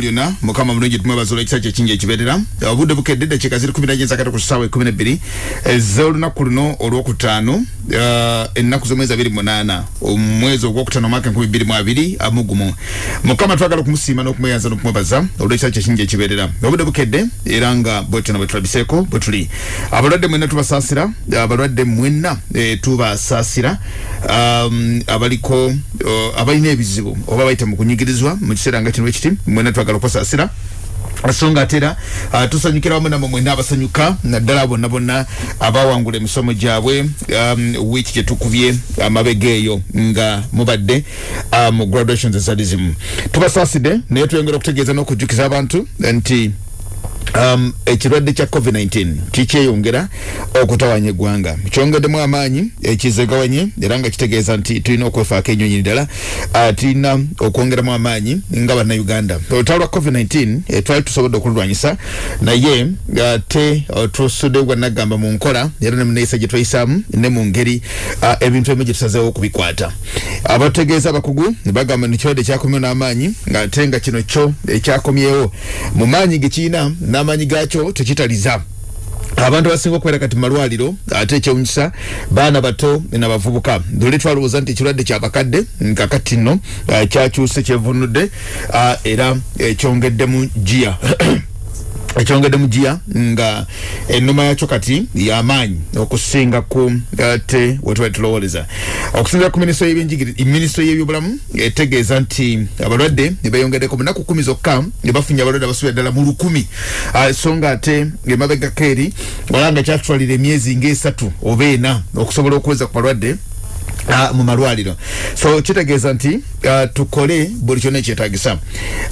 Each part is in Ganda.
lyonna mukama mulungi tumwebaza olw'ekisa kye kingi ekibeerera. Obudde bukedde eddakiika ziri kumi naje nzakati ku ssaawa ekumi nebbiri ez'olunaku luno olwokutaano ennaku z'omwezi abiri munaana omwezi ogwokutaano omwaka enkumi bbiri mu abiri amu gumu mukama twagala okumusiima n'okumweyanza n'okumwebaza olw'ekisa kye kingi ekibeerera. Obudde bukedde era nga bwetyo bwe tulabiseeko bwe tuli. Abalwadde mwenna tubasaasira abalwadde mwenna eh, tubasaasira um, abaliko uh, abalina ebizibu oba bayita mu kunyigirizwa mu kiseera nga kino ekiti mwenna twagala okubasaasira songa atera uh, tusanyukira wamu namwe mwena abasanyuka naddala bonna bonna abawangula emisomo gyabwe um, wiiki gyetukubye amabega eyo nga mubadde mu graduations ezali zimu tubasaasidde naye tuyongera okutegeeza n'okujjukiza abantu nti um, ekirwadde kya covid-19 kikyeyongera okutawanya eggwanga. Kyongeddemu amaanyi ekizegawanye era nga kitegeeza nti tulina okwefaako enyonyi ddala. Uh, tulina okwongeramu amaanyi nga bannayuganda. Olutalo lwa covid-19 eh, twali tusobodde okululwanyisa naye uh, te uh, tusudde bwannagamba mu nkola era ne muneeyisa gye twayisaamu ne mu ngeri uh, ebintu ebimu gye tusazeewo okubikwata. Abategeeza abakugu ne bagamba nti kirwadde kyakomyewo n'amaanyi ng'ate nga kino kyo ekyakomyewo mu maanyi ge kiina n'amaanyi gaakyo tekitaliza abantu abasinga okubeera kati malwaliro ate ekyewunyisa baana bato nabavubuka dole twalowooza nti ekirwadde kyabakadde kakati nno uh, kyakyuse kyevunudde uh, era ekyongeddemu jiya ekyongedde mu jiya nga ennoma yakyo kati yamaanyi okusinga ku ate wetwali tulowoleza okusinzira ku minisitule y'ebyobulamu etegeeza nti abalwadde nebeyongeddeko munaku kumi zokka bafunye abalwadde abasubira ddala mu lukumi. So nga ate emabegako eri wala nga kyatutwalira emyezi ngaesatu oba ena okusobola okuweza ku balwadde Uh, mu malwaliro. So kitegeeza nti uh, tukole buli kyonna ekyetagisa.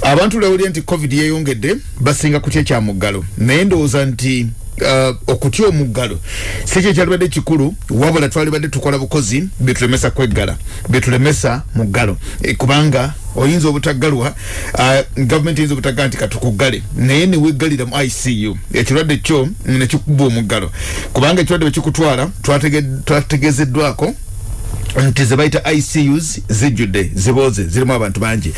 Abantu lewulire nti covid yeyongedde basinga kutya ekyamuggalo naye ndowooza nti uh, okutya omuggalo si kyo ekyalibadde kikulu wabula twalibadde tukola bukozi byetulemesa kweggala byetulemesa muggalo. E, kubanga oyinza obutaggalwa uh, gavumenti eyinza obutaggala nti katukuggale naye neweggalira mu icu ekirwadde kyo nekikuba omuggalo kubanga ekirwadde bwekikutwala twategezeddwako nti zebayita icus zijjudde zibooze zirimu abantu bangi.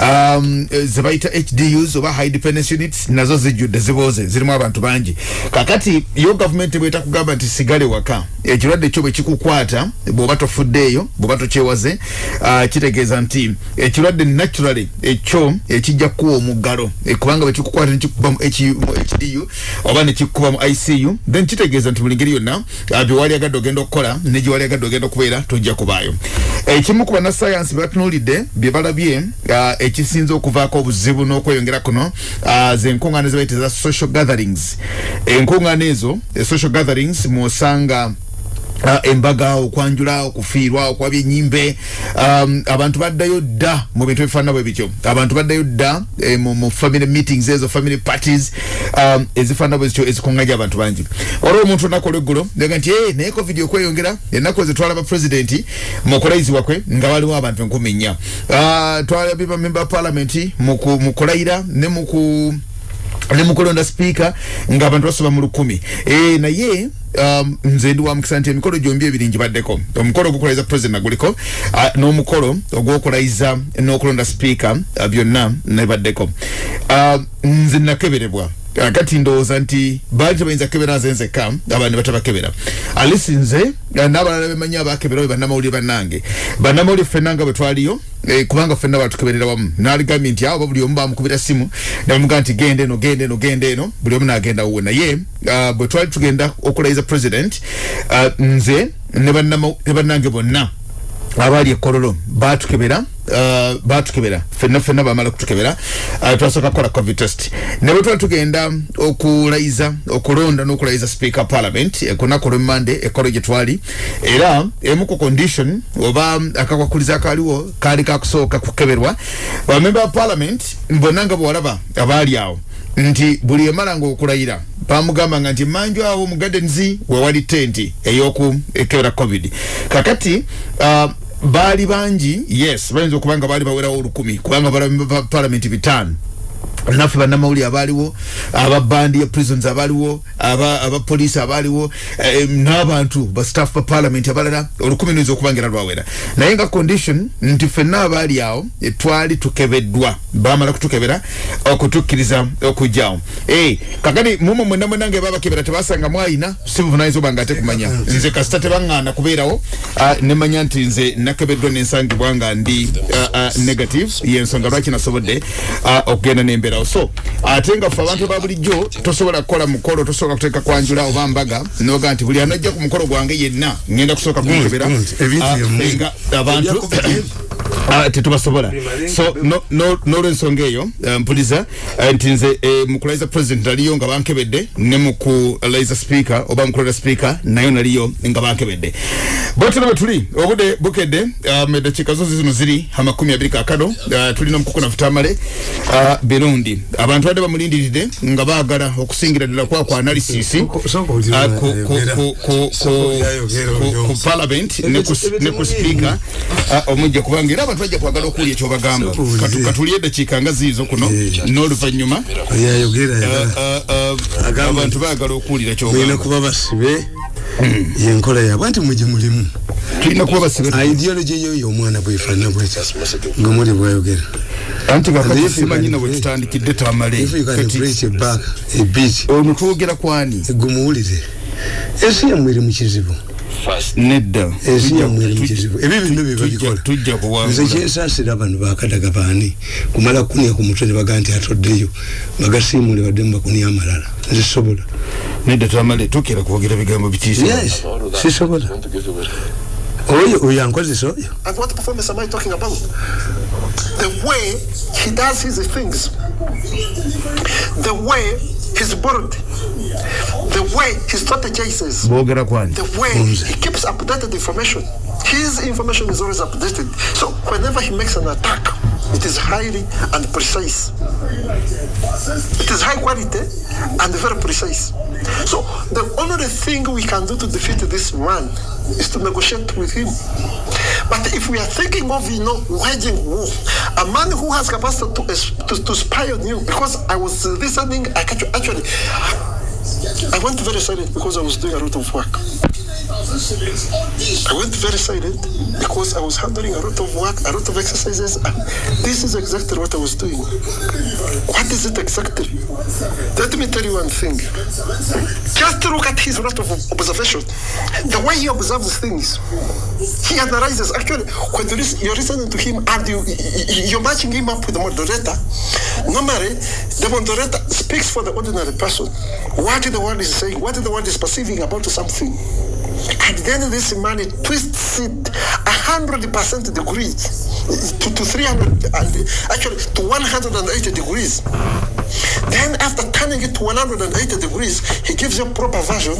Um, zebayita hdus oba high dependence units nazo zijjudde zibooze zirimu abantu bangi. Kakati yo gavumenti bweta kugamba nti sigale waka ekirwadde kyo bwe kikukwata bw'oba tofuddeeyo bw'oba tokyewaze uh, kitegeeza nti ekirwadde naturally ekyo ekijja kuwa omuggalo e, kubanga bwe kikukwata nekikuba mu hdu oba nekikuba mu icu then kitegeeza nti buli ngeri yonna uh, byewali agadde ogenda okukola ne gyewali agadde ogenda okubeera tojja kubaayo ekimu ku bannasayansi bebatunuulidde bye balabye uh, ekisinza okuvaako obuzibu n'okweyongera kuno uh, zenkuŋŋaana zebayita za social gatherings. Enkuŋŋaana ezo social gatherings mwosanga embaga okwanjula okufiirwa okwabya enyimbe um, abantu baddayo dda mu bintu ebifaanana bwe bityo. Abantu baddayo dda eh, mu, mu family meetings ezo family parties um, ezifaanana bwe zityo ezikuŋŋanya abantu bangi. Olwo omuntu olunaku olweggulo nga nti hey, naye covid okweyongera? Ennaku ezitwala bapulezidenti mu kulayizibwa kwe nga waliwo abantu enkumi nnya. Uh, twalabye bamemba palamenti mu kulayira ne muku ne mukulonda sipiika ng'abantu basoba mu lukumi. E, naye um, nze ndi wa mukisa nti emikolo gyombi ebiri ngibaddeko. Omukolo ogwokulayiza president naguliko uh, n'omukolo ogwokulayiza n'okulonda sipiika uh, byonna nebaddeko. Uh, nze nakeberebwa kati ndowooza nti baali tebayinza kebera nze nzekka abantu batabakebera. Alisi nze n'abalala bemanyi abakebera be bannamawulire bannange. Bannamawulire ffenna nga bwe twaliyo eh, kubanga ffenna batukeberera wamu. N'aligambye nti awo buli omu bamukubira simu nebamugaa nti genda eno genda eno genda eno. Buli omu n'agenda wuwe naye uh, bwe twali tugenda okulayiza president nze ne bannange bonna abaali ekololo batukebera uh, batukebera fenna fenna bamala kutukebera. Uh, twasooka kukola covid test. Ne bwe tugenda okulayiza okulonda n'okulayiza speaker parliament kunaku olwemmande ekolo gye twali era emu ku condition oba akakwakuliza akaliwo kaali kakusooka kukeberwa bamemba ba parliament bonna nga bwalaba abaali awo nti buli emalanga okulayira bamugambanga nti manju awo mu gardens wewali tenti ey'okukebera covid. Kakati uh, baali bangi yes bayinza okuba nga baali bawerawo olukumi kubanga balamemba palamenti bitaano naffe bannamawulire abaaliwo ababandi ya prisons abaaliwo abapoliisi aba abaaliwo eh, n'abantu bastaff ba parliament abalala olukumi luyinza okubangira lwawera naye nga condition nti ffenna abaali awo eh, twali tukebeddwa bamala kutukebera okutukkiriza okujjawo. Eh, kakati mumwe mwena mwenange babakebera tebasanga mwayina si buvunanyizibwa obanga ate kumanya nze kasita tebaŋŋaana kubeerawo uh, nemanya nti nze nakebeddwa nensangibwa nga ndi uh, uh, negative yensonga lwaki nasobodde okugenda nembeera kubeerawo. So ate nga ffe abantu ba bulijjo tosobola kukola mukolo tosobola kuteeka kwanjula oba mbaga noga nti buli anajja ku mukolo gwange yenna ngenda kusooka kumukebera ah, nga abantu tetubasobola so nolwensonga eyo eh, mpuliza eh, nti nze eh, mukulaiza president naliyo nga bankebedde ne mukulaiza speaker oba mukulaiza speaker nayo naliyo nga bankebedde bwetino bwetuli obude bukedde um, eddakiika zo zino ziri amakumi abiri kakano tulina omukuku nafutamale birundi. Abantu badde bamulindiridde nga baagala okusingira ddala kwa ku analysis ku parliament ne ku speaker omujja kubanga era abantu bajja kwagala okuwulya ekyobagamba. Katulye eddakiika nga ziizo kuno eh. n'oluvannyuma. Eh, eh, abantu baagala okuwulira kyogamba kuba basibe hmm. yenkola yabwe nti muje mulimu. Tulina kuba basibe. Ideology yoyo omwana bwefaanana bwekyo nga muli bwayogera anti kakasimanyi na bwetutandikidde tamale. ono twogera kwani? Gumuwulire ensi yammwe eri mu kizibu nedda. Ensi yammwe eri mukizibu ebyo byonna byebabikola nze kyensaasira bano bakadaga baani kumala kunia ku mutwe ne baga nti atoddeyo bagasiimule baddemu bakunia amalala. Nze sobola nedda twamale tukira kwogera bigambo bitiisa. Yes sisobola. Oyo oyo ankozesa oyo? The way he does his things the way he's bored the way he strategizes the way he keeps updated information his information is always updated. So whenever he makes an attack it is highly and precise. It is high quality and very precise. So the only thing we can do to defeat this man is to negotiate with him but if we are thinking of you know waging war a man who has capacity to, to, to spy on you because i was listening i actually I went very silent because I was doing a lot of work. I went very silent because I was handling a lot of work, a lot of exercises. This is exactly what I was doing. What is it exactly? Let me tell you one thing. Just look at his lot of observation. The way he observes things, he analyzes. Actually, when you're listening to him and you, you're matching him up with the moderator, normally the moderator speaks for the ordinary person. What the world is saying, what the world is perceiving about something. And then this man twists it a hundred percent degrees to, to 300 and actually to 180 degrees. Then after turning it to 180 degrees, he gives a proper version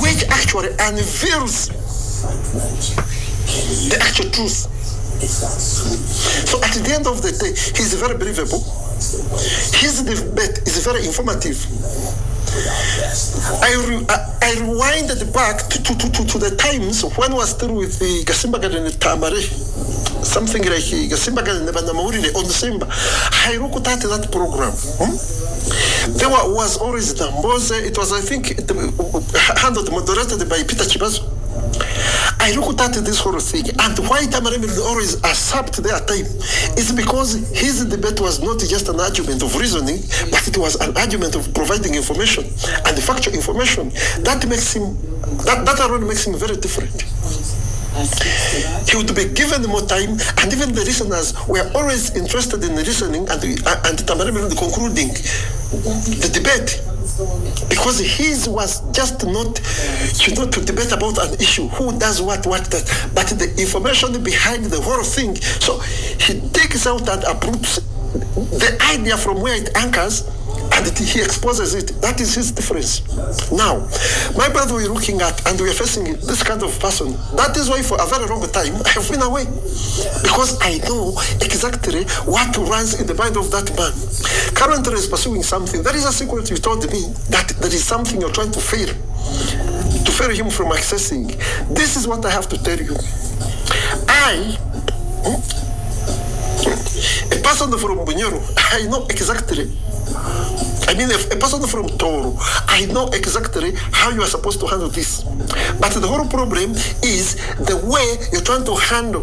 which actually unveils the actual truth. So at the end of the day, he's very believable. His debate is very informative. I, I, I rewinded back to, to, to, to, the times when I was still with the Gasimba Garden Tamare, something like Gasimba Garden Banamaurile on the Simba. I looked at that program. Hmm? There was always Damboze. It was, I think, handled, moderated by Peter Chibazo. I looked at this whole thing, and why Tamaremi always accept their time is because his debate was not just an argument of reasoning, but it was an argument of providing information and factual information. That makes him, that, that alone makes him very different. He would be given more time, and even the listeners were always interested in listening and, uh, and Tamaremi concluding the debate because his was just not you know to debate about an issue. Who does what what that but the information behind the whole thing so he takes out and uproots the idea from where it anchors and he exposes it. That is his difference. Now, my brother we're looking at and we're facing this kind of person. That is why for a very long time I have been away. Because I know exactly what runs in the mind of that man. Currently is pursuing something. There is a secret you told me that there is something you're trying to fail. To fail him from accessing. This is what I have to tell you. I hmm? a person from Bunyoro, I know exactly. I mean, a person from Toro, I know exactly how you are supposed to handle this. But the whole problem is the way you're trying to handle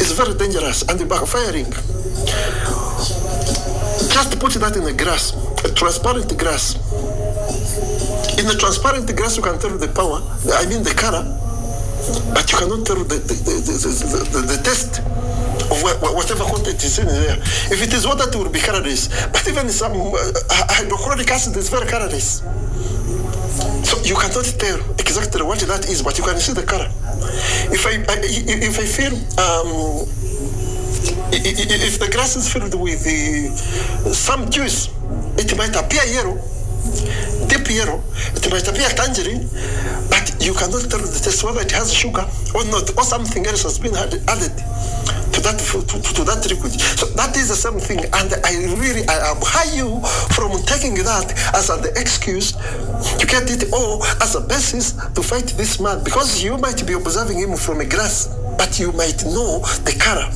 is very dangerous and backfiring. Just put that in the grass, a transparent grass. In the transparent grass, you can tell the power, I mean the color, but you cannot tell the, the, the, the, taste of whatever content is in there. If it is water, it will be colorless. But even some uh, hydrochloric acid is very colorless. So you cannot tell exactly what that is, but you can see the color. If I, I if I feel um, if the grass is filled with uh, some juice, it might appear yellow, deep. It might appear tangerine, but you cannot tell the taste whether it has sugar or not, or something else has been added to that to, to, that liquid. So that is the same thing, and I really I abhor you from taking that as an excuse to get it all as a basis to fight this man because you might be observing him from a glass, but you might know the color.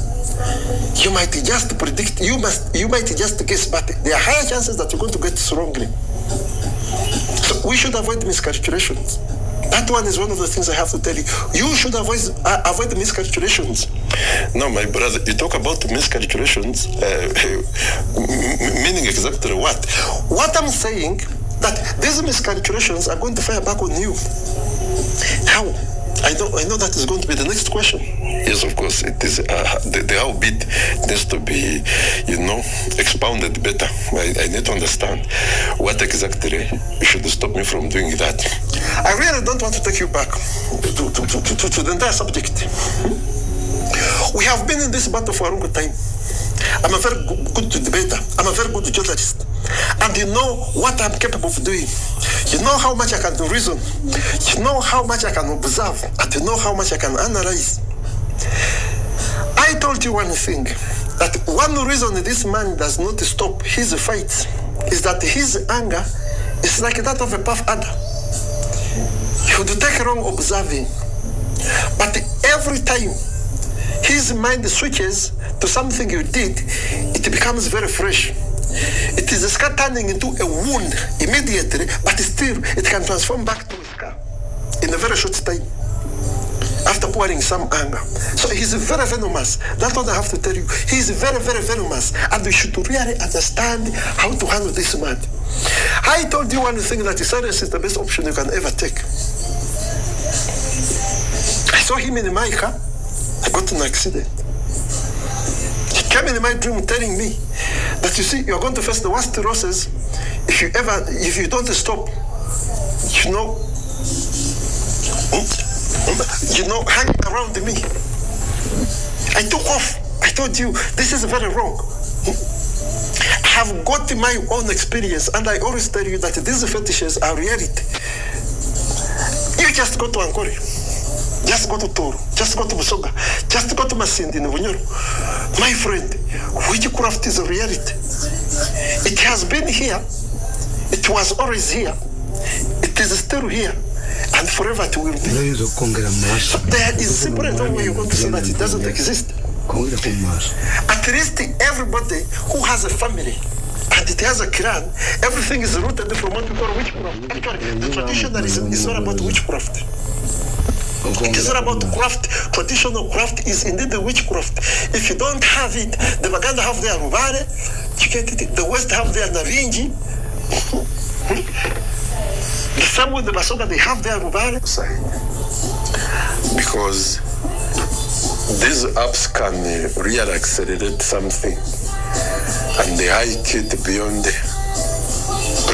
You might just predict. You must. You might just guess, but there are higher chances that you're going to get it wrongly. So we should avoid miscalculations. That one is one of the things I have to tell you. You should avoid uh, avoid miscalculations. No, my brother, you talk about miscalculations, uh, meaning exactly what? What I'm saying that these miscalculations are going to fire back on you. How? I know, I know that is going to be the next question. Yes, of course, it is. Uh, the, the how bit needs to be, you know, expounded better. I, I need to understand what exactly should stop me from doing that. I really don't want to take you back to, to, to, to, to the entire subject. We have been in this battle for a long time. I'm a very good debater. I'm a very good journalist. And you know what I'm capable of doing. You know how much I can reason. You know how much I can observe. And you know how much I can analyze. I told you one thing. That one reason this man does not stop his fights is that his anger is like that of a puff adder. He would take wrong observing. But every time his mind switches to something you did, it becomes very fresh. It is a scar turning into a wound immediately, but still it can transform back to a scar in a very short time after pouring some anger. So he's very venomous. That's what I have to tell you. He's very, very venomous. And we should really understand how to handle this man. I told you one thing that silence is the best option you can ever take. I saw him in my car. I got an accident. Came in my dream telling me that you see, you're going to face the worst losses if you ever, if you don't stop, you know, you know, hang around me. I took off. I told you, this is very wrong. I have got my own experience, and I always tell you that these fetishes are reality. You just go to Angkori. Just go to Toro. Just go to Busoga. Just go to Masindi in Bunyoro. My friend, witchcraft is a reality. It has been here. It was always here. It is still here. And forever it will be. There is simply no way you're going to say that it doesn't exist. At least everybody who has a family and it has a clan, everything is rooted from what we call witchcraft. Actually, the tradition is, is not about witchcraft. It is not about craft. Traditional craft is indeed the witchcraft. If you don't have it, the Baganda have their Rubare, you get it, the West have their Navinji. the same with the Basoga, they have their Rubare. Because these apps can really accelerate something and they hike it beyond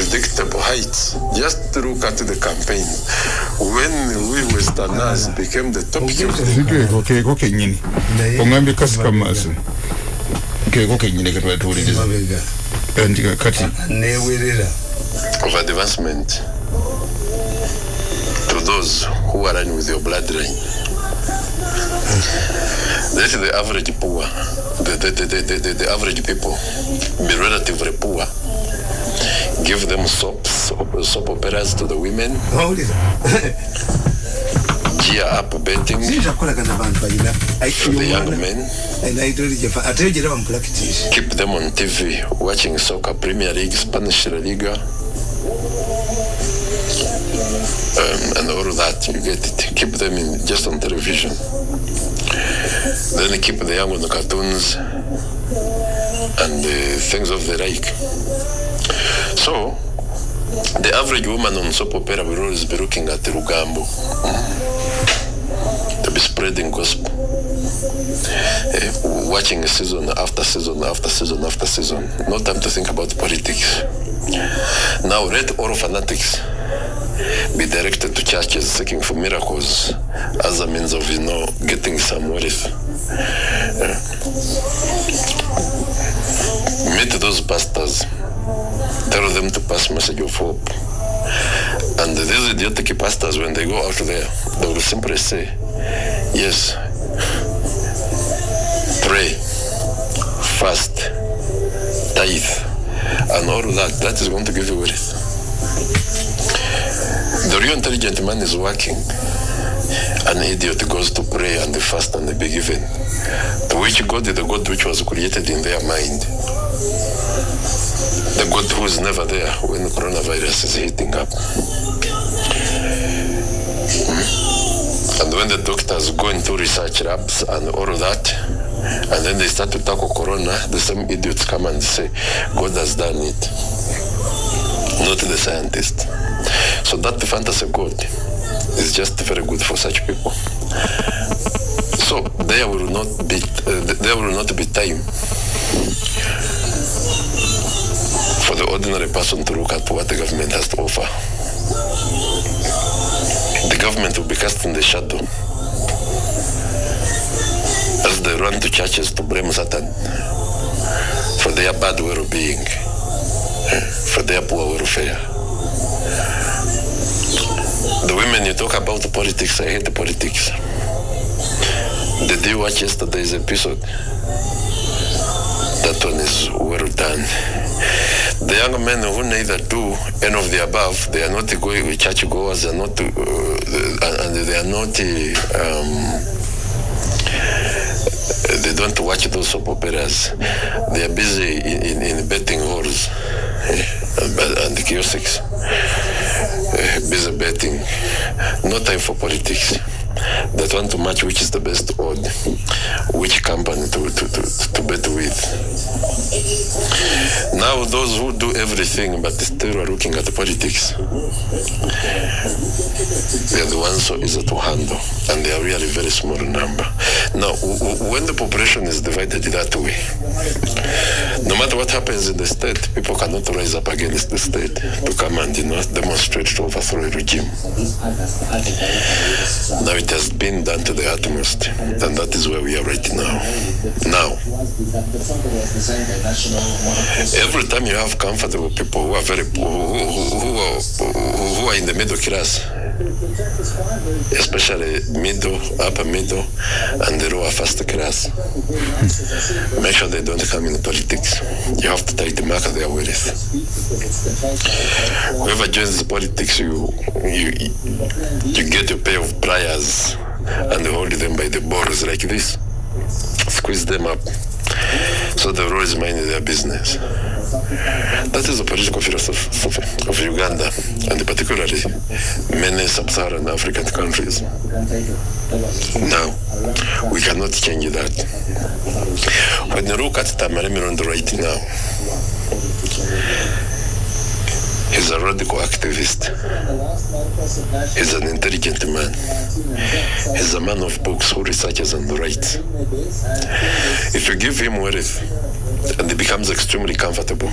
predictable heights. Just look at the campaign. When we Westerners became the top keeko keeko kennyini oŋambye kasi kamaaso keeko kennyini ketwatuuliriza nti kati newerera of advancement to those who align with your bloodline. Let the average poor, the, the, the, the, the, the average people be relatively poor. Give them soaps, soap operas to the women. gear up betting for the young men. Keep them on TV watching soccer, Premier League, Spanish La Liga, um, and all that. You get it. Keep them in just on television. Then keep the young on the cartoons and uh, things of the like. So, the average woman on soap opera will always be looking at the Rugambo to be spreading gospel. Uh, watching season after season after season after season. No time to think about politics. Now, let all fanatics be directed to churches seeking for miracles as a means of, you know, getting some wealth. Uh, meet those pastors tell them to pass message of hope. And these idiotic pastors, when they go out there, they will simply say, yes, pray, fast, tithe, and all that. That is going to give you wealth. The real intelligent man is working. An idiot goes to pray and fast and be given. To which God the God which was created in their mind the God who is never there when the coronavirus is hitting up. Hmm? And when the doctors go into research labs and all of that, and then they start to tackle corona, the same idiots come and say, God has done it, not the scientist. So that fantasy God is just very good for such people. So there will not be uh, there will not be time for the ordinary person to look at what the government has to offer. The government will be cast in the shadow as they run to churches to blame Satan for their bad well-being, for their poor welfare. The women you talk about the politics, I hate the politics. Did you watch yesterday's episode? That one is well done. The young men who neither do any of the above, they are not going church goers, they are not, uh, and they are not, um, they don't watch those soap operas. They are busy in, in, in betting halls uh, and kiosks, uh, busy betting. No time for politics that want to match which is the best odd, which company to, to, to, to bet with. Now those who do everything but still are looking at the politics, they are the ones so easy to handle and they are really very small number. Now when the population is divided that way, no matter what happens in the state, people cannot rise up against the state to come and you know, demonstrate to overthrow a regime. Now it has been done to the utmost, and that is where we are right now. Now, every time you have comfortable people who are very who, who, who, are, who are in the middle class, especially middle, upper middle, and the lower first class, make sure they don't come in politics. You have to take the mark of their wealth. Whoever joins politics, you you you get a pair of pliers and hold them by the balls like this, squeeze them up. So the always mind their business. That is the political philosophy of Uganda and particularly many sub-Saharan African countries. Now, we cannot change that. When you look at Tamaremirondo right now, He's a radical activist. He's an intelligent man. He's a man of books who researches and writes. If you give him wealth and he becomes extremely comfortable,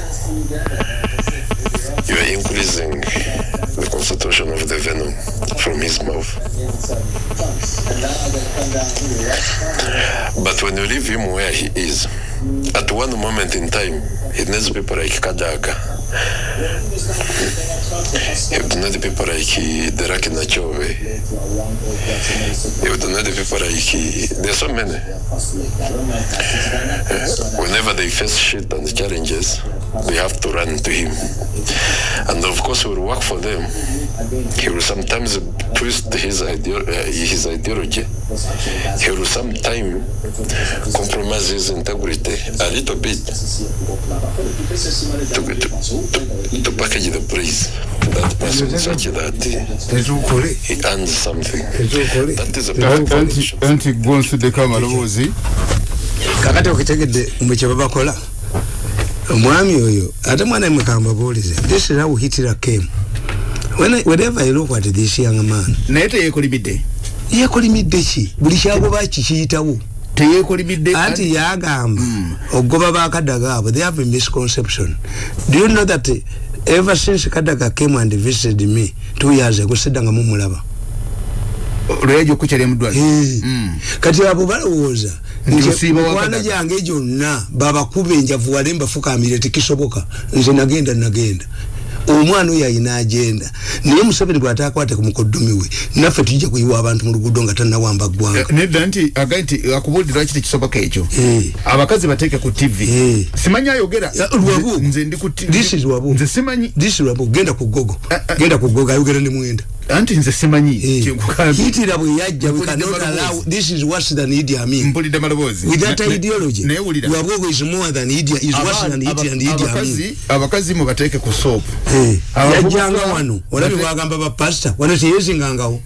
you are increasing the concentration of the venom from his mouth. But when you leave him where he is, at one moment in time, he needs people like Kadaga. Would not people like Deraki Nachove. Would not people like there's so many. Uh, whenever they face shit and challenges, they have to run to him. And of course, he will work for them. He will sometimes twist his, ideo- uh, his ideology. He will sometimes compromise his integrity a little bit to, to, to package the praise to that person such that he earns something. That is a perfect anti foundation. anti gwonsuddeko amaloboozi kakati okitegedde mwe kyebabakola omwami oyo ate mwana mukamba buulize this is how hitler came. When I, whenever I look at this young man naye teyeekolimidde yekolimidde ki? Buli kyagoba kikiyitawo teyeekolimidde anti yagamba ogoba bakadaga abo they have a misconception. Do you know that ever since kadaga came and visited me two years ago siddanga mumulaba lweyaja okukyalya muddwaliro Eh. Mm. kati abo balowooza Nti osiiba mikwano wakadaga. gyange gyonna babakuba enjavu wale mbafukamire tekisoboka nze nagenda nagenda omwana oyo ayina agenda naye museveni bw'ataakwate ku mukoddomi we naffe tujja kuyiwa abantu mu luguudo nga tannawamba ggwanga nedda nti agaye nti akubuulira lwaki tekisoboka ekyo Eh. abakazi bateeke ku tv Eh. simanyi ayogera Ya, lwabu. Nze- ndi ku TV. This is lwabu. nze simanyi this lwabo genda ku gogo Eh, eh. genda ku gogo ayogera ne mwenda anti nze simanyi Eh. Kyekugambye. hitira bwe yajja we cannot allow this is worse than idi amin mpulidde maloboozi. With that ideology. naye wulira. Lwabogo is more than idi is worse than idi and idi amin abakazi abakazi mubateeke ku soopu Eh, yajjanga wano. Olabye bate- bagamba bapasita wano teyezingangawo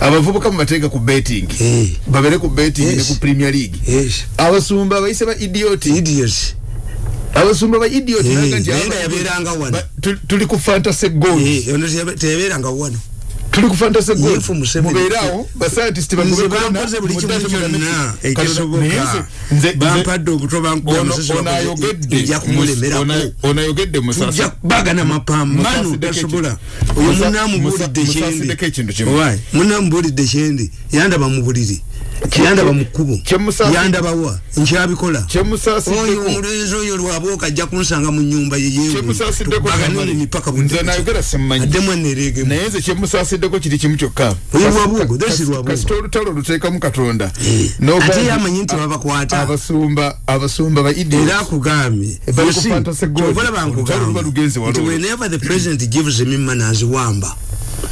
abavubuka mubateeke ku betting. Eh. babere ku betting ne ku premier league. Abasumba abayise ba idiot idiots abasumba ba idiot balaga nti yabeeranga wano. tuli ku fantasy goals ono teyabeeranga wano tuli ku fantasy goals Yefu Museveni. mubeerawo ba scientist nze bampoze buli kimu kyonna ekisoboka bampadde obuto bankuba onayogedde nja kumulemerako onayogedde tujja bagana mapambano Musasideko tasobola ekyo. oyo Musa- munamubuulidde Musa- kyendi musasideko ekintu kimu. Owaayi, munamubuulidde kyendi yandaba mu buliri yandaba mu kkubo Kyemusasi- yandabawa nkyabikola Kyemusasiddeko- oyo omulenzi oyo lwabooka ajja kunsanga mu nyumba yeyebagane Tamale. mu mipaka Nze nayogera simmanyi. addemu eneregemu naye nze kyemusasiddeko kiri kimu kyokka Oyo Lwabugo, this is Lwabugo. kasita olutalo luteekamu katonda Eh, N'ogamba ate nti yamanyi nti babakwata. abasumba abasumba ba idiot. era akugambye Bali You see, bankugamba nti waliwo. whenever the president gives me money aziwamba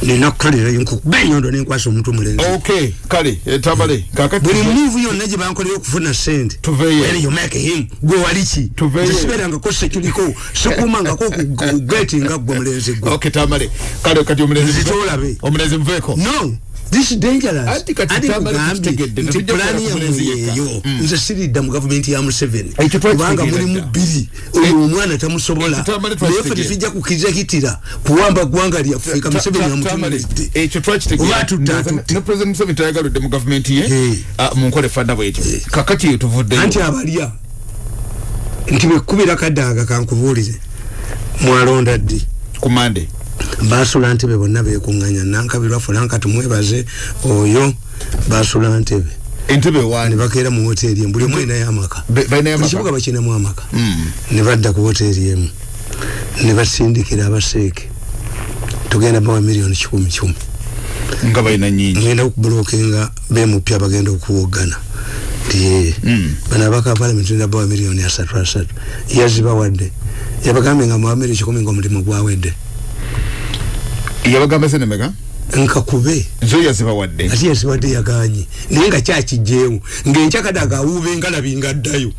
nina kukolerayo nkukuba enyondo nenkwasa omuntu omulenzi okay kale eh, tabale kakati buli muvu yonna gye bankolera okufuna sente Tuveeyo. When you make him gwe waliki Tuveeyo. siberangako sekiliko sikumangako ku geti nga gwe mulenzi gwe okay tamale kale kati omulenzi Nzitolabe. omulenzi muveeko no this is dangerous Anti kugambye nti ku yeeyo Mm. nze siridda mu gavumenti ya museveni. Kubanga mulimu bbiri oyo omwana tamusobola. Naye ffe tetujja kukkiriza hitira kuwamba ggwanga lyaffe ka museveni Tamale, yamutumiridde ekyo twakitegeera. Oba Ndowooza tutta. ne president museveni tayagaludde mu gavumenti ye. Ah, munkole fanda bwetyo kakati eyo tuvuddeyo. Anti abalya. Nti bwekubira kadaaga kankubuulire. Mwalonda ddi? Kumande basula ntebe bonna bekuŋŋanya nankabirwa fulanka tumwebaze oyo basula ntebe. Entebe ne wani bakeera mu woteeri emu. Buli omu erinayo amaka ekibuga bakinamu amaka. Ne badda ku woteeri emu. Ne basindikira abaseeke. Tugenda bawa miliyoni kikumi kikumi. Nga balina nyingi ngenda okubulokinga bemupya bagenda okuwogana nti Mm. bano abaka palamenti nda bawa miliyoni asatu asatu. Yazibawadde. Yabagambye nga muwa miliyoni kikumi ngaomulimu gwawedde yabagamba senemeka nkakube zo yazibawadde. Ate yaziwadde yaganye naye nga kyakijjeewo ng'enkyakadaga awuuba engalabi ngaddayo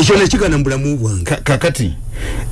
ekyo nekigana mu bulamu bwange Ka- kakati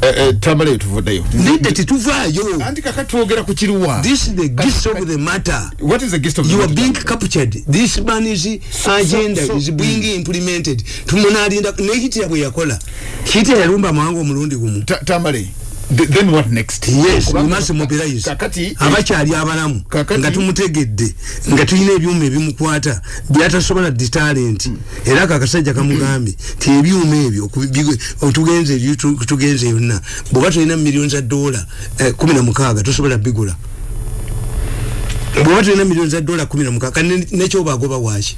eh, eh, tambala eyo tuvuddeyo. Nedda tetuvaayo. Anti kakati twogera ku kiruwa. This is the gist of the matter. What is the gist of you are being captured. This man is agenda so- is being implemented. Tumunalinda nekitira bwe yakola. Kitira yalumba amawanga omulundi gumu. Ta- tambale Th- then what next? Yes we must mobilize. kakati abakyali abalamu nga tumutegedde nga tulina ebyuma ebimukwata byatasobola di talent. Era ako akasajja kamugambye ti ebyuma ebyo ku- bigo- otugenze ebyo tu- tugenze yonna. Bweoba tulina miliyoni za dola eh, kumi na mukaaga tosobola bigula. Bweoba tulina miliyoni za dola kumi na mukaaga ne- nekyoba agoba waki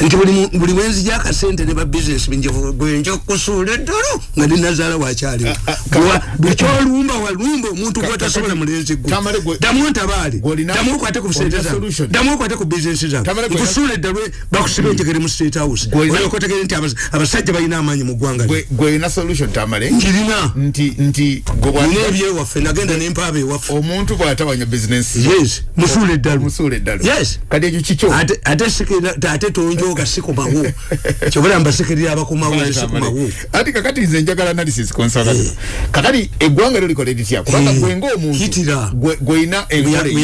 nti buli wenzija akasente ne babizinesi gwenja kusuula eddalo nga ninazaala wakyaliwo bukyolumba walumba omuntu gwatasobola mulenzi gwe damu ntabaale damu okwate ku sente solution. damu okwate ku bizinesi gw'olina- nkusuula eddalo bakusiba enjegere mu state house. Gw'olina- olyoka otegere nti abas- abasajja balina amaanyi mu ggwanga gwe gweyina solution tamale? Nkirina nina ebyewaffe nagenda nempaaba ewaffe. Omuntu bwatawanya business. Yes musuula eddalo Yes. kati ekyo kikyo? Ate ate sikira ate tonjoga sikomawo kyobula mbasikirira abakomawo nesikomawo ati kakati nze njagala analysis konsala kakati eggwanga lyo likola litya kubanga Eh, gwe ngaomuntu hitira. gwe- gweyina enkola eyo.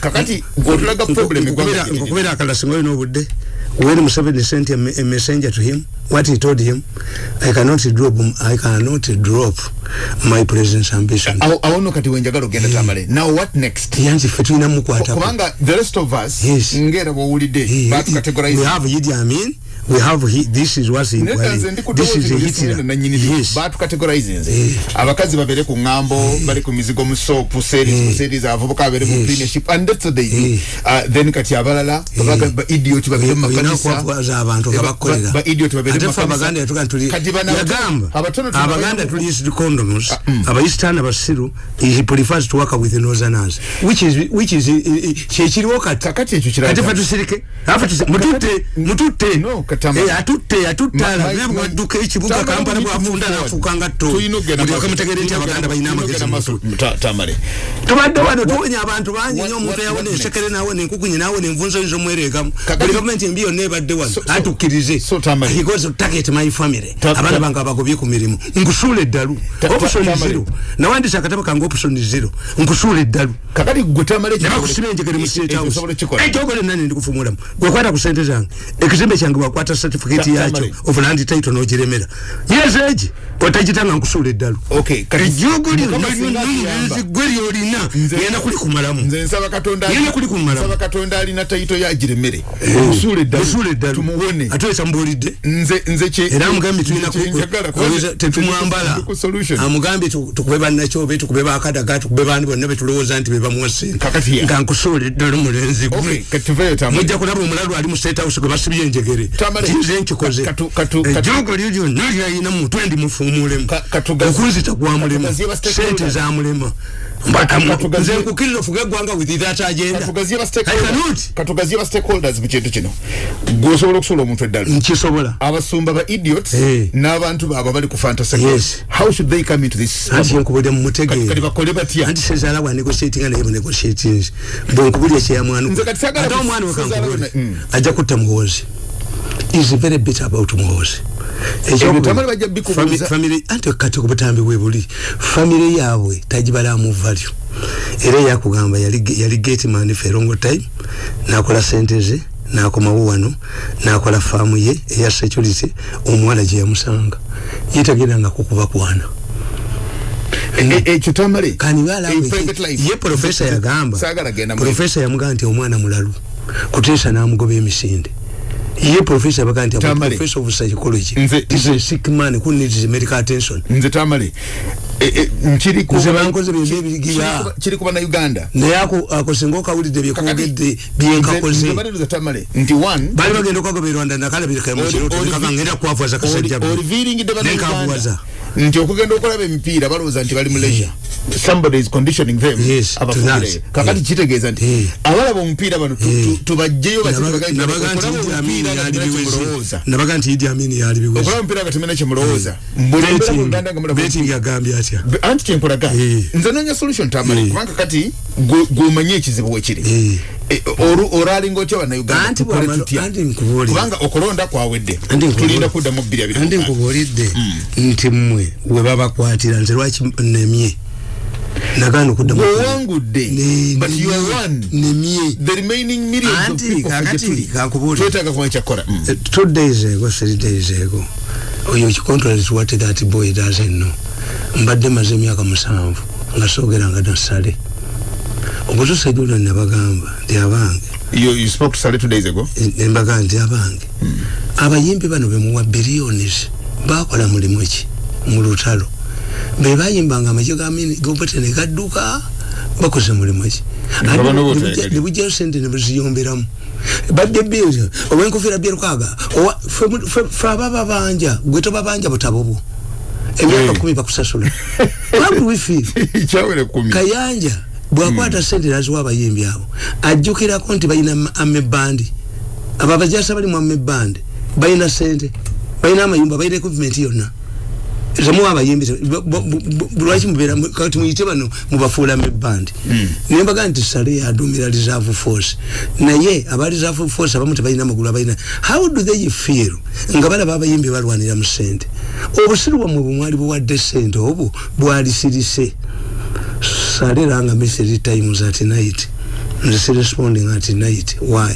kakati gwotulaga problem eggwanga lyo. nkukubira akalala singa olina obudde when museveni sent a, a messenger to him what he told him i cannot drop i cannot drop my president's ambition. Awo awo nno kati wenjagala ogenda tamale. Now what next? yanzi ffe tulina mukwatako kubanga the rest of us Yes. ngera bwowulidde Eh, we batukategorize have Idi Amin we have he, this is what's ndi this is a hitler yes batukategorize nze Eh. abakazi babere ku ŋŋambo bali ku mizigo mu sopu series ku series abavubuka babere mu Yes. cleanership and that's what they do Eh. Uh, then kati abalala babaga- ba idiot babere mu olina makanisa okwaza abantu nga Ba- bakolera ba- idiot babere mu ffe makanisa. abaganda yatuga tuli Kati bano abatono- yagamba abatono tuna- abaganda tuli used condoms abaisitaani abasiru he prefers to work with northerners which is which is eh, eh, kyekiriwo kati ekyo kiraga- kati fe tusirike afe tusi- mututte mututte No, Eh, atutte atutte. Ma- ma- alabe ma- bwadduka ekibuga Tamale kampala we need to bwafunda move nafuuka nga tto Tulina okugenda mulyoke maaso. mutegere nti Tulina abaganda balina okugenda amagezi maaso. mutu Ta- tamale tubadde wano tuwonya abantu bangi what- nyo omuntu what- yawona what ensekere nawona enkukunyi nawona envunzo nzo mweregamu. Kakati- buli gavumenti embi yonna ebadde wano so- atukkirize so Tamale. He goes to target my family. Ta- abaana ta- bange abagobye ku mirimu. Nkusuula eddalu. Ta- ta- option Tamale. zero. Nawandisa akatabo kange option zero. Nkusuula eddalu. Kakati gwe tamale ekyo- nebakusiba enjegere mu ekyo- state ekyo house osobola okukikola. ekyogole nani ndikufumulamu gwekwata ku sente zange. Ekizimbe kyange wakwata certificate Ta- yakyo Tamale. of land title n'ogiremera yezo egi otagitanga nkusuula eddalu Okay, kati- ejogolyo Mukama singa akiyamba. gwe lyolina Nze- ngenda kuli kumalamu nze nsaba katonda Yena kuli kumala. nsaba katonda alina tayito yagiremere musuule musuula eddalu tumuwone atwesa mbuulidde nze nze kye era amugambye tulina kye njagala, kubanga- tetumwambala ku solution. amugambye tu- tukube bannakyobe tukube bakadaga tukube bandi bonna betulowooza nti bebamuwa sente Kakati ya. nga nkusuula eddala mulenzi Okay, gwe kati tuveeyo tamale. mujja kulaba omulalu ali mu state house gwe basibye enjegere Tamale. Nze nkikoze ejogo lyo lyonna lyalina mutwe ndimufuumulemu okunzita gwamulema sente zamulema nze nkukiriza ofuge eggwanga with that agenda katugaziye ba stakeholders- mu kintu kino gwosobola okusuula omuntu eddalu nkisobola abasumba ba idiots Eh. n'abantu baabwe abali ku fantasy how should they come into this anti nkubulira kati mumutegeera bakole batya anti sezaala bwa negotiatinga naye bunegotiatings bwenkubulya sagala ate omwana we Sezaala kankubule bwe- mm. ajja kutta muhoozi is very bitter about muhoozi bajja bikubuuza. anti kati obutambi bwe buli famire yaabwe tagibalamu value. Era yakugamba yali yali gateman for a long time nakola sente ze nakomawo wano nakola faamu ye eya security omuwala gye yamusanga. Yetageranga kukuba kwana. Ekyo tamale kani bala In private life. ye profesa yagamba mu- profesa yamugamba nti omwana mulalu kuteesa n'amugoba emisinde ye profesa yabaga nti professor of psychology. Nze- is a sick man who needs medical attention. Nze tamale E- e, nkiri ku- Nze bankoze bye kiri byebigira. kuba- na uganda. Naye ako ako singa okawulidde byekwogedde byenkakoze nze tamale. Nti one bali bagenda okwagoba erwanda nakalabirika emukirotekakangenda kwavuwaza kasajja oliviringidde nenkavuwaza nti okugenda okulaba emipiira balowooza nti bali mu leisure. Somebody is conditioning them. Yes, to that. kakati Yeah. kitegeeza nti Yeah. abalaba omupiira bano tu- Yeah. tu- tubajjeyo nabaga nti Idi Amin yali biwezi kimulowooza nabaga nti idi amini yali biwezi okulaba omupiira nga temena kyemulowooza mbulembera mu uganda atya anti kyenkulaga. Eh. nze noonya solution tamale Eh. kubanga kati gw'omanyi ekizibu wekiri Eh. Oru- olwalinga otya bannayuganda Anti tukole bw'amala- tutya anti nkubuulire. kubanga okulonda kwawedde. Anti tulinda kuddamu bbiri abiri andi nkubuulidde nti mmwe we babakwatira nze lwaki nemye? Nagaana okuddamu wewangudde Ne- but you are one. nemye. The remaining millions of Anti, people kakati, kankubuulire. twetaaga kumanya kyakukola Mm. Uh, two days ago three days ago oyo contrary to what that boy doesn't know mbadde maze emyaka musanvu nga soogeranga nasale. Obutuusa gyolwo nabagamba nti abange ago? Nembaga nti abange. Abayimbi bano bemuwa billions. Bakola mulimu ki? Mu lutalo. Be bayimbanga amagye gobete ne gadduka bakoze mulimu ki? Nebujjayo sente nebuziyomberamu badde biri owenkofiira ffe- ffe abababanja gwe tobabanja butabo bwo emyaka kumi bakusasula how do we feel kayanja bwakwata sente naziwa abayimbi abo ajjukirako nti balina amebandi. Abo abajasa bali mu amebandi. Balina sente balina amayumba balina equipment yonna temuwa abayimbi te- bo- bo- bo- lwaki mubeera mu- kati muyite bano mubafuula amebandi naye mbaga nti sale yadumira reserve force. Naye aba reserve force abamu tebalina magulu abalina. How do they feel? Nga balaba abayimbi balwanira mu sente obusiru bwamwe bwemwali buwadde sente obwo bwali sirise sale ranga message times at night. Nze si responding at night. Why?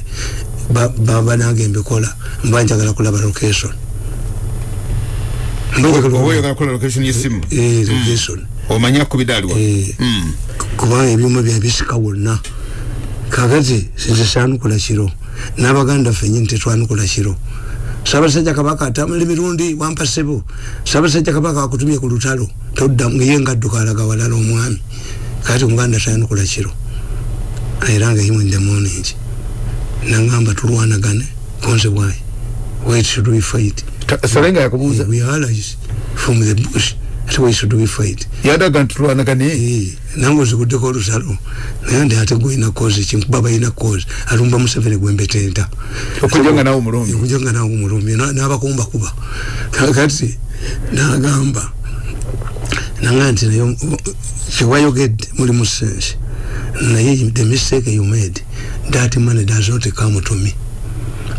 Ba- baba nange mbikola mba njagala kulaba location Mba njagala oba kulaba- oyagala kola location y'essimu Eh, location. Omanya kubidaalwa Eh, kubanga ebyuma bya bisika wonna kakati nze sanukula kiro n'abaganda ffe nyini tetwanukula kiro sabasajja kabaka atambula emirundi wampa ssebo sabasajja kabaka akutumye ku lutalo todda ye ngadduka alaga walala omwami kati omuganda tayanukula kiro era nga the morning nangamba tulwanagane konse bwayi wait should we fight salenga yakubuuza we are allies from the bush ate why should we fight. Yadaga nti tulwanagane Eh, nange oziguddeko olusalo naye ndi ate gwolina kozi kinkuba balina kozi alumba museveni gwembetenta okujja nga nawe omulumbi okuja nga nawe omulumbi na- n'abakumba kuba. Kakati nagamba nanga nti naye kiwayogedde muli mu sense naye the mistake you made that money does not come to me.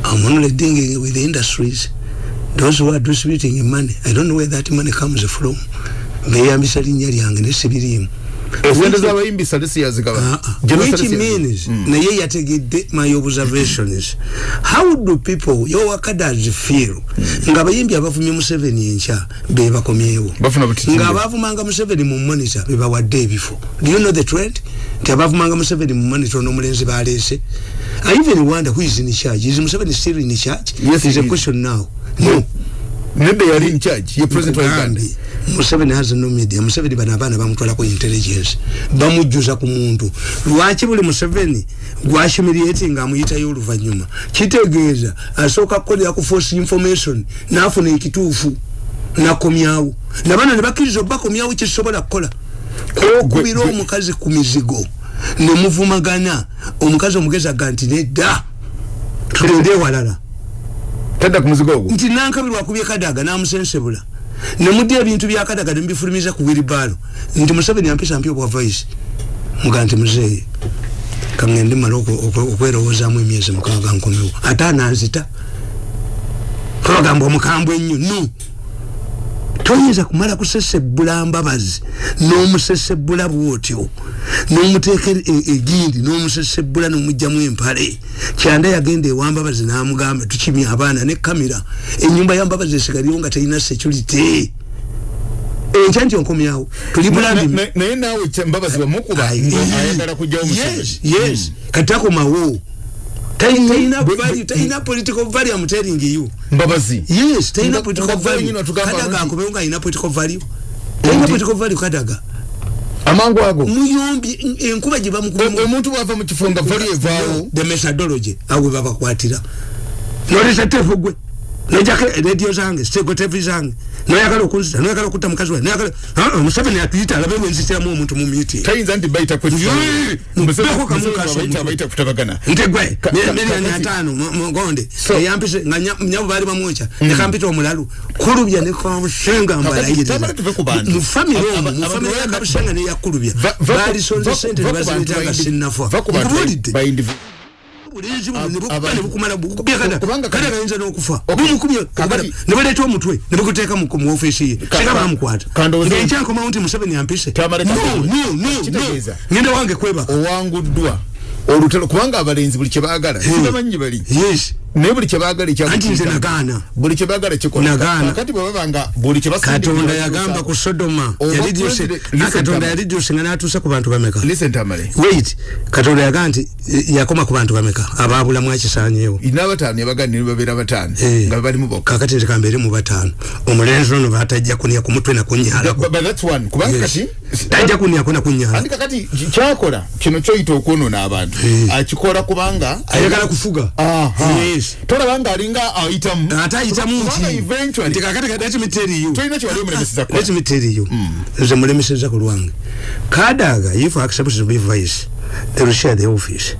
I'm only dealing with the industries those who are distributing money I don't know where that money comes from. Beyambisa linnya lyange nesibiriimu z'abayimbi salesi yazigaba Ah, ah. Which means naye yategedde my observations how do people yowakadas feel? Nga abayimbi abavumye museveni enkya bebakomyewo bafuna butitimbe. nga abavumanga museveni mu monitor bebawadde ebifo. Do you know the trend? Nti abavumanga museveni mu monitor n'omulenzi baleese. I even wonder who is in charge? Is museveni still in charge? Yes, is a question now no. Nedda yali in charge ye president wa uganda. Museveni has no media museveni bano abaana bamutwalako intelligence. Bamujjuza ku muntu. Lwaki buli museveni gwahumiliati nga amuyitayo oluvanyuma kitegeeza asooka kukolera ku force information nafuna ekituufu nakomyawo. Nabana nebakkiriza obakomyawo kyekisobola kukola. Okubira gwe- omukazi ku mizigo nemuvumagana omukazi omugezi aga nti nedda tugende ewalala tadda ku muzigo ogwo. Nti nankabirwa akubye kadaga namusensebula. Nemudde ebintu bya kadaga nemubifulumiza ku wiribaalo nti museveni ampisa mpya obwa vice muga nti muzeeye kaŋŋende mala okwe- okwe- okwerowoozamu emyezi mukaaga nkomewo ate ananzita. Twagamba omukambwe ennyo. No toyinza kumala kusesebbula mbabazi n'omusesebbula bwotyo n'omuteeka e- e- egindi n'omusesebbula n'omugjamu empale. Kyanda yagenda ewa mbabazi n'amugamba tukimya abaana ne kamera enyumba ya mbabazi esigaliwo nga terina security. Enkya nti onkomyawo tuli Na- bulambi na- naye naawe mbabazi bamukuba ayagala kujjawo yes yes. Kati takomawo talina political value am telling you mbabazi. Yes talina political value kadaga akomewo nga alina political value talina political value kadaga. Amangu ago? Muyombi enkuba gye bamukubamu omuntu bwava mu kifo nga vali evaawo. The methodology awe babakwatira. Nolesa tefu gwe nojako radio zange stego tevi zange. Noyagala okunzita noyagala okutta mukazi wange noyagala Ah, ah, museveni atuyita alabe bwenzitiramu omuntu mu meeting. Tayinza nti bayita Yee! Mubeko kamu kaso bayita omuntu. bayita kutabagana. Nti gwe miliyoni ataano mu- mugonde eyampise nga nya- nyabo baali bamwoca nekampita omulalu. Kulubya nekabusenga mufamire aba- mufamire abantu yakabusenga neyakulubya balisonze sente indi- sinnafa va kati- gayinza n'okufa. Nebaleeta omutwe nebukuteeka mu office ye. Singa bamukwata ngaenkyankomawo nti museveni ampise. Tamale no kakati- no no no. Kitegeeza. ngenda wange kwebaka owanguddwa. Olutalo kubanga abalenzi buli kyebaagala sibamanyi bali. Yes naye buli kyebagala anti nze nagaana. buli kyebagala kikola Nagaana. kakati bwe babanga buli katonda yagamba ku sodoma katonda Tamale. yalidyose nga natuusa ku bantu bameka? Wait katonda yagaa nti eh, yakoma ku bantu bameka ababulamu akisanyeewo n'abataano yabagana ne babeera bataano Eh. nga balimu bokka. Kakati nze kambeere mu bataano. Omulenzi ono batajja kunya ku mutwe one. Kubanga kati tajja kunyako nakunyala andi kakati kyakola kino kyoyita okwonoona abantu. Eh. akikola kubanga ayagala kufuga. Aha. Yes. tolaba nga alinga ayitamu ate ayitamu Kubanga nti kakati tell you. Nze mulemeseza ku lwange. Kadaga if accepts to be vice they will share the office.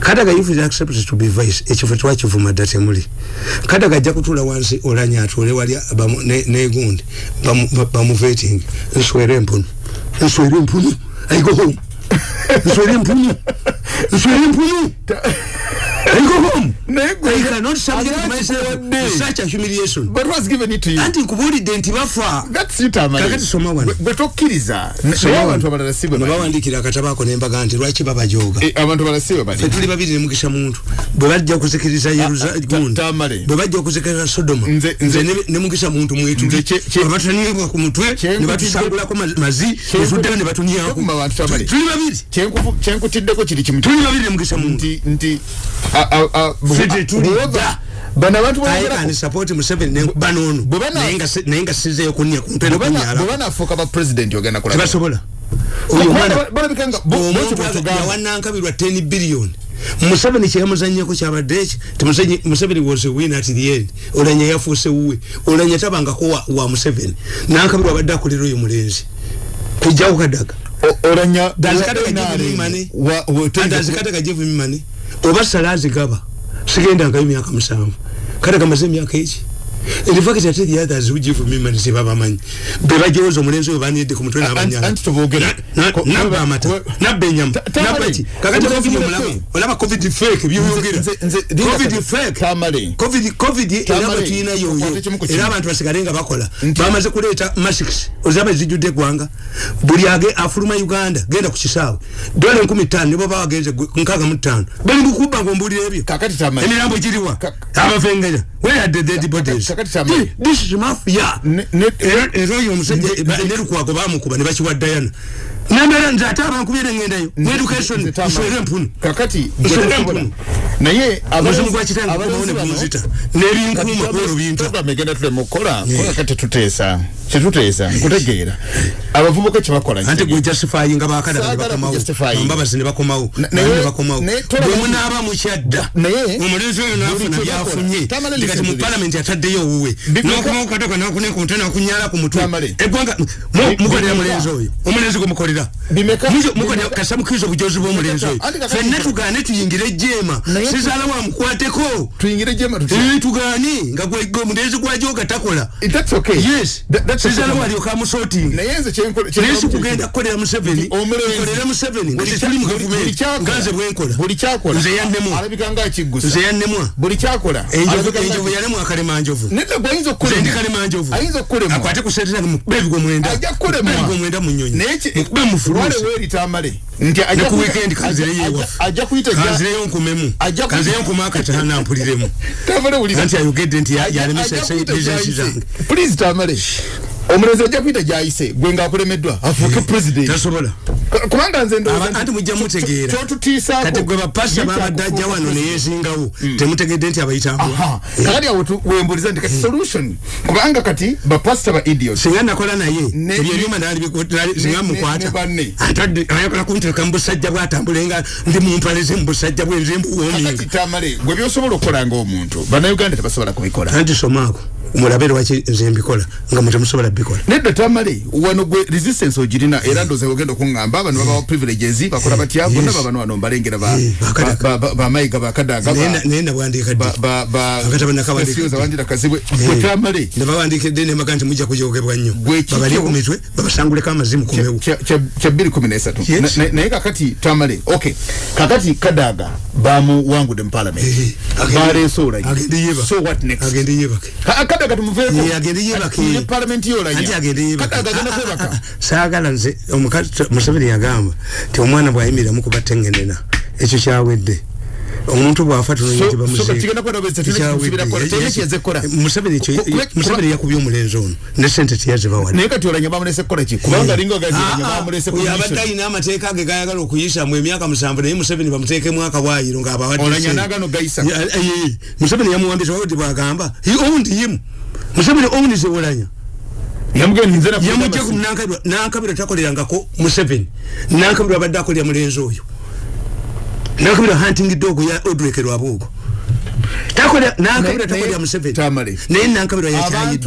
Kadaga if he accepts to be vice ekifo twakivuma dda temuli. Kadaga ajja kutuula wansi olanya atuule wali ne- negundi bamu- ba- bamuveting nswere empunu nswere empunu i go home. Nswere empunu nswere empunu anti nkubuulidde nti bafa that's it amale Kakati soma wano. Gwe- gwe tokkiriza. Naye Soma abantu wano. abalala si bwe ne bali. bawandikira akatabo ako nembaga nti lwaki babajooga Eh, tuli babiri nemukisa muntu. Bwe bajja okuzikiriza yeruza ta- gundi. Tamale. bwe bajja okuzikiriza sodoma. Nze- nze nze- ne- nemukisa muntu babatunibwa ku mutwe Kye- ne batusangulako ma- mazi netuddayo ne batunyako Kyekuma abantu Tamale. tuli babiri. Kyenkutiddeko kiri kimu tuli babiri nemukisa muntu nti nti a- a- a- Ffe tetuli Bw'oba- dda. bano abantu I bogerako- can support Museveni ne banono bwe bana- naye nga si- naye nga sizeeyo kunya ku mutwe bwe bana- banaafuuka ba president ogenda kulaba tebasobola oyo Kubanga omwana balabika nga bo- bo omuntu kye batugamba. yawanankabirwa 10 billion. Museveni kyeyamuzanyako kyabadde eki ti Museveni- museveni was a win at the end. Olanya yafuuse wuwe. Olanya tabangako wa, wa museveni. Nankabirwa abadde akolera oyo mulenzi. Kujjawo kadaga O- olanya dazikataga wa- jevumimane wa- wa- dazikataga jevumimane oba sala azigaba sigendangayo myaka musanvu kadaga amaze emyaka eki in fact ate the others who give me money sebabamanyi bebajowoza omulenzi oyo banidde ku mutwe Anti- n'abanyala anti tuboogere. Na- Ko- nabba amata we- nabba enyama Ta- Tamale, nabba ki kakati nze- covid nze- omulaba nze- olaba covid fake byoyogera Nze- nze- Linda covid Kata- fake. Tamale. covid covid era Tamale, batuyina yoyo. Tukwate kimu ku kimu. era abantu basigale nga bakola. Nti- bamaze kuleeta masks ozaba zijjudde eggwanga. Buli age afuluma uganda genda ku kisaawe. Dola enkumi ttaano nibo bawagenze nkaaga mu ttaano. Bali mukubba ngaombulira ebyo. Kakati Tamale. emirambo giriwa. Ka- abafengenya where are the dead bodies? Kakati Tamale. This is mafia. Ne- ne- era era oyo omusajja Nze- ba- nze- ne lukwago bamukuba ne bakiwa dayana nembera nze ate abankubire ngendayo. Mu education nswere empunu kakati Nswere gwe- empunu naye omuzimu gwa kitange gukomawo ne gunzita n'ebinkuuma kwero binta program egenda tulema okukola kuba kati tuteesa kyetuteesa nkutegeera. Abavubuka kyebakola? Anti gwe justifyinga bakadala ne Saagala bakomawo. kujustifyinga. ambabazi ne bakomawo. Na- naye naye- ne bakomawo. naye tolaba- bwe munaaba mukyadda Naye- omulenzi oyo nafuna Buli byafunye. Tamale kati listen mu to this. palamenti ataddeyo owuwe Bi- nokomawo katoka nakuneka omutwe nakunyala ku mutwe Tamale. eggwanga Bi- mukolera bimeka- mulenzi oyo. Omulenzi gwe bimeka- kasa mukiriza obujozi bw'omulenzi oyo. Fenna tugaane tuyingire Naye- sizaala wamukwateko. Tugaani nga omulenzi gwajoga takola. Sizaala walyoka amusotinga naye nze kyenkole naye si kugenda kukolera museveni. Nkolera museveni. Nga tetuli mu gavumenti. kyakola- nga nze bwenkola Nze akiggusa. Nze yannemwa. Enjovu yalemu akalemanjovu nze ndi kalemanjovu akwate ku sente zange mukube ebigo mwenda ajja kukulemwa Mukube ebigo mwenda mu nnyonyi naye ki- mukube mu fuluusi wale weerita amale nti ajja ku ku- weekend kanzireyo ajja- ewaffe ajja kuyita ja- kanzireyo nkumemu kanzireyo nkuma akatana mpuliremu anti ayogedde nti yalemesa gy'ayise. zange please tamale omulenzi ajja kuyita gyayise gwe ngaakulemeddwa afuuke president. tasobola. Ku- kubanga nze ndowooza Aba- nti- anti mujja mmutegeera kyotutiisaako kati gwe bapasita babadde ajja wano neyesingawo temutegedde nti Aha. kakati awo wembuliza nti kati solution kubanga kati bapasita ba idiot singa nakola naye ebyo ebyuma singa mukwata. ayagala kuntereka mu busajja bwatambule nga ndi mumpaleze mu busajja bwenze kakati mbuwominga gwe byosobola okukola ngaomuntu bannayuganda tebasobola kubikola. Anti somaako mulabe lwaki nze mbikola nga mutemusobola bikola nedda tamale wano gwe resistance ogirina era ndoze ogenda okuŋŋamba bano babawa privileges bakola batya bonna babano wano mbalengera Eh, bamayiga bakadaga Naye na- naye nabwandika ddi? Akatabo nakawandiika. wandira kazibwe. Gwe tamale nebawandikidde nemaga nti mujja kujogebwa nnyo. Babalye ku mitwe babasanguleko amazimu kumewu kya- kya kya bbiri kumi nesatu Yes. Na- na- naye kakati tamale okay kakati kadaga bamuwangudde mu parliament. Eh, agende- baleese yebake. so what next? Agende yebake kadaga tumuveeko Eh, agende yebake. parliament yolanya anti agende yebake kadaga agenda Ah, ah, kwebaka ah, saagala nze omukazi museveni yagamba ti omwana bwayimiriramu kuba tengenena ekyo kyawedde omuntu bwafa museveni yakubye omulenzi ono ne sente tiyazibawadde naye kati olanya bamulese kukola ki? Kubanga linga ogaziranya bamulese oyo abadde commission. alina amateeka ge gayagala okuyisamu emyaka musanvu naye museveni bamuteekemu nagano gayisa Ya- eh, museveni yamuwambisa wawudi bwagamba he owned him. Museveni owns olanya nankabirwa nankabirwa takolerangako museveni. Nankabirwa abadde akolera mulenzi oyo nankabirwa hunting dog ya takolera nankabirwa Naye- takolera naye- museveni. Naye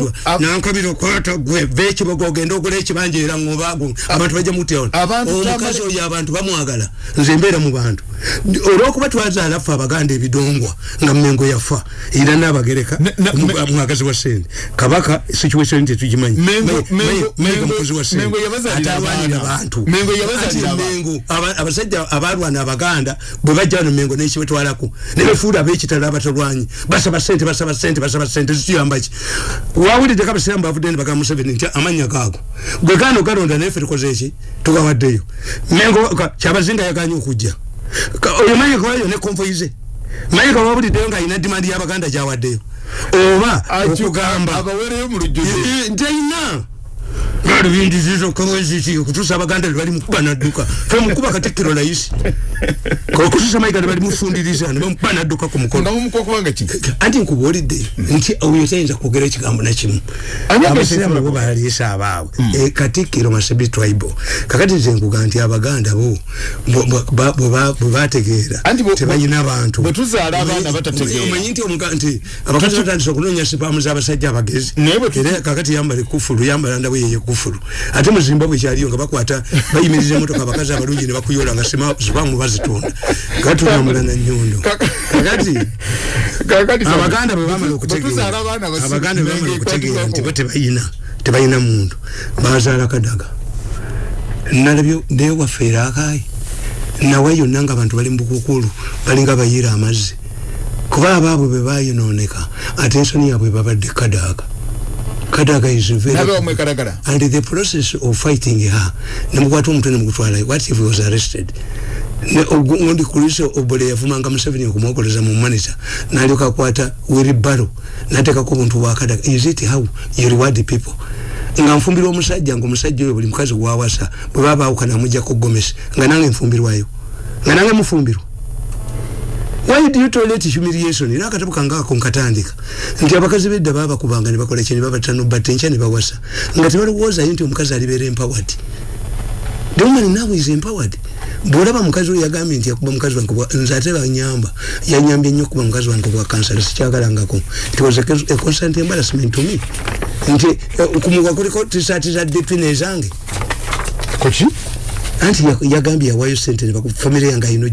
Abantu- ab- nankabirwa kwata gwe bekibogo ogenda ogula ekibanja era ngobago abantu bajja mutya Abantu- omukazi Tamale- oyo abantu bamwagala. Nze mbeera mu bantu olwokuba twazaala ffe abaganda ebidongwa nga mmengo yafa era nabagereka mwagazi wa sente. Kabaka situation tetugimanyi Mengo- Mengo- Mengo- mukozi wa sente. Mengo yabazalira atalwanira abaana. bantu Mengo mengo abasajja abalwana abaganda bwe bajja wano mengo nekibetwalako nebefuula abekitalo abatalwanyi basaba sente basaba sente basaba sente zituyambaki wawulidde kabasiramu bavudde nebagamba museveni nti amanya gaago gwe gaana ogalonda naye ffe tukoze eki tugawaddeyo. Mengo kyabazinga yaganye okujja oyo mayika wayo ne konvoyi ze mayika wawuliddeyo ng'alina dimandi y'abaganda gyawaddeyo. Oba okugamba abawereyo gali bindizizo kaweziki okutuusa abaganda tebali mukuba nadduka femukuba katikkiro layisi okutuusa mayiga tebali mufundiriza nebamukuba nadduka ku mukono nga mumuka okubanga ki? Anti nkubuulidde nti oyo tayinza kwogera ekigambo nakimu abasiraamu agesera bo baliisa abaabwe E, katikkiro masebi tribe kakati nze nkuga nti abaganda bo bwe ba- bwe bategeera tebalina bantu. Omanyi- nti nti abakazi batandisa okunoonya sipaamu z'abasajja abagezi. Era kakati yambala ekufulu yambala ndawe yeye kufulu ate mu zimbabwe kyaliyo nga bakwata bayimiriza emotoka abakazi abalungi ne bakuyola nga sipaamu bazitunda gatulambula na nyondo Kaka- kakati abaganda bwe bamala Bwe tuzaala abaana okutegeera basibe- abaganda bwe bamala okutegeera nti bo tebayina tebayina muntu. Bazaala kadaga. Nalabyo naye wafeera akaayi. Nawe yonna nga abantu bali mubukukulu balinga bayiira amazzi. Kuba abaabwe bwe bayinooneka ate ensoni yaabwe babadde kadaga kadaga is very and the process of fighting her nemukwata omutwe nemugutwala what if he was arrested? Ogundi kulise obole yavumanga museveni okumwokoleza mu manager nalyoka akwata wiribaro nateekako obuntu bwakadaga is it how you reward people? Nga nfumbirwa omusajja nga omusajja oyo buli mukazi gwawasa bwe baba bawukana amujjako gomesi nga nange nfumbirwayo. Nga nange mufumbirwa why do you tolerate humiliation? Era akatabo kange ako nkatandika. Nti abakazi bedda babakubanga nebakola kye nebabatano batte enkya nebawasa nga tebalowoozayo nti omukazi alibeera empowered. The woman now is empowered. Bwolaba mukazi oyo yagambye nti yakuba mukazi wange bwa- nze ate banyamba yanyambye nnyo okuba mukazi wange bwa kansala sikyagalangako it was a, a constant embarrassment to me. Nti eh, kumuwa kuliko tisaati za detwin ezange koki anti ya- yagambye yawaayo sente ne baku- famire yange ayina